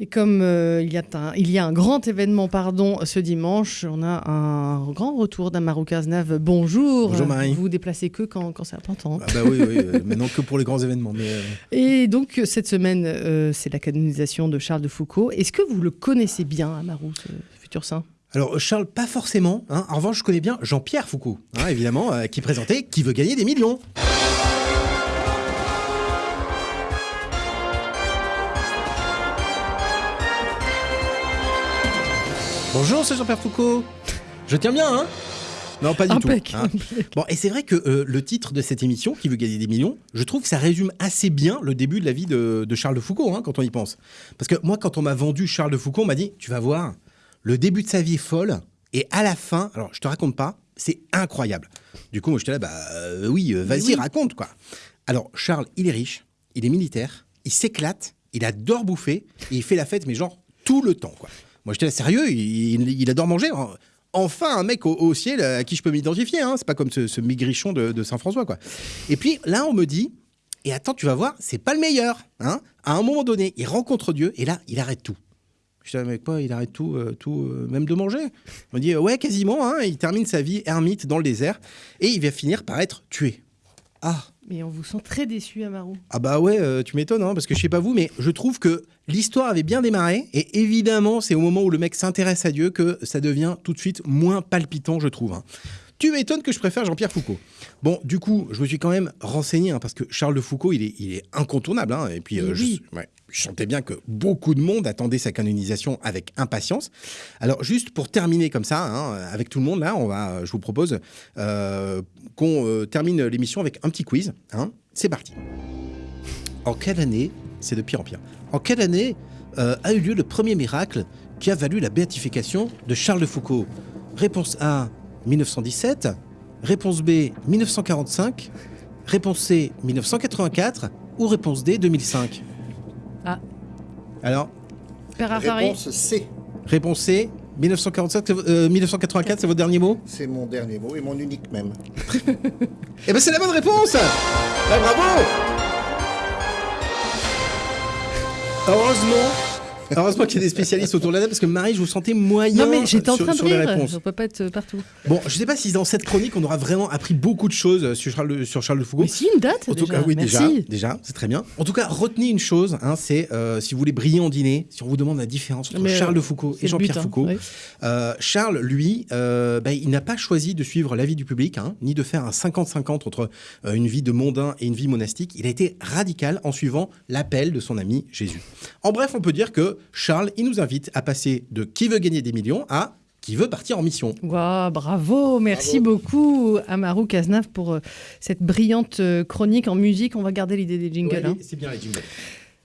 Et comme euh, il, y a un, il y a un grand événement pardon, ce dimanche, on a un grand retour d'Amarou Kaznav. Bonjour. Bonjour Marie. Vous vous déplacez que quand, quand c'est important. Ah bah oui, oui maintenant que pour les grands événements. Mais euh, Et donc cette semaine, euh, c'est la canonisation de Charles de Foucault. Est-ce que vous le connaissez bien, Amarou, ce futur saint? Alors Charles, pas forcément. hein. En revanche, je connais bien Jean-Pierre Foucault, hein, évidemment, qui présentait Qui veut gagner des millions Bonjour, c'est Jean-Pierre Foucault. Je tiens bien, hein Non, pas du Impec. tout. hein. Bon, et c'est vrai que euh, le titre de cette émission, Qui veut gagner des millions, je trouve que ça résume assez bien le début de la vie de, de Charles de Foucault, hein, quand on y pense. Parce que moi, quand on m'a vendu Charles de Foucault, on m'a dit, tu vas voir, le début de sa vie est folle, et à la fin, alors je te raconte pas, c'est incroyable. Du coup, moi, j'étais là, bah euh, oui, euh, vas-y, Oui. raconte, quoi. Alors, Charles, il est riche, il est militaire, il s'éclate, il adore bouffer, et il fait la fête, mais genre tout le temps, quoi. Moi, j'étais sérieux, il, adore manger. Enfin, un mec au, ciel à qui je peux m'identifier, hein. c'est pas comme ce, maigrichon de, Saint-François, quoi. Et puis là, on me dit, et attends, tu vas voir, c'est pas le meilleur. Hein à un moment donné, il rencontre Dieu, et là, il arrête tout. Je dis, mais quoi, il arrête tout, euh, tout euh, même de manger? On me dit, ouais, quasiment, hein, il termine sa vie ermite dans le désert, et il va finir par être tué. Ah, Mais on vous sent très déçu, Amarou. ah bah ouais, euh, tu m'étonnes, hein, parce que je sais pas vous, mais je trouve que l'histoire avait bien démarré, et évidemment, c'est au moment où le mec s'intéresse à Dieu que ça devient tout de suite moins palpitant, je trouve. hein. Tu m'étonnes que je préfère Jean-Pierre Foucault. Bon, du coup, je me suis quand même renseigné, hein, parce que Charles de Foucault, il est, il est incontournable. hein, et puis, euh, je, oui. ouais, je sentais bien que beaucoup de monde attendait sa canonisation avec impatience. Alors, juste pour terminer comme ça, hein, avec tout le monde, là, on va, je vous propose euh, qu'on euh, termine l'émission avec un petit quiz. C'est parti. En quelle année, c'est de pire en pire, en quelle année a eu lieu le premier miracle qui a valu la béatification de Charles de Foucault? Réponse A, 1917. Réponse B, 1945. Réponse C, 1984. Ou réponse D, 2005 Ah. Alors, Réponse C. réponse C, 1945, c'est vo- euh, 1984, c'est votre dernier mot? C'est mon dernier mot et mon unique même. Eh ben c'est la bonne réponse Ah, Bravo Heureusement Heureusement qu'il y a des spécialistes autour de la table parce que Marie, je vous sentais moyen Non, mais j'étais en sur, train de sur les rire. On peut pas être partout. Bon, je sais pas si dans cette chronique on aura vraiment appris beaucoup de choses sur Charles, de- sur Charles de Foucault. Mais si, une date En tout déjà. cas, oui, Merci. déjà, déjà, c'est très bien. En tout cas, retenez une chose, hein, c'est euh, si vous voulez briller en dîner, si on vous demande la différence entre Mais, Charles euh, de Foucault et Jean-Pierre hein. Foucault, euh, Charles, lui, euh, bah, il n'a pas choisi de suivre l'avis du public, hein, ni de faire un 50-50 entre euh, une vie de mondain et une vie monastique. Il a été radical en suivant l'appel de son ami Jésus. En bref, on peut dire que Charles, il nous invite à passer de qui veut gagner des millions à qui veut partir en mission. Waouh, bravo, merci Bravo. beaucoup Amaru Kaznav pour euh, cette brillante euh, chronique en musique. On va garder l'idée des jingles. hein. c'est bien les jingles.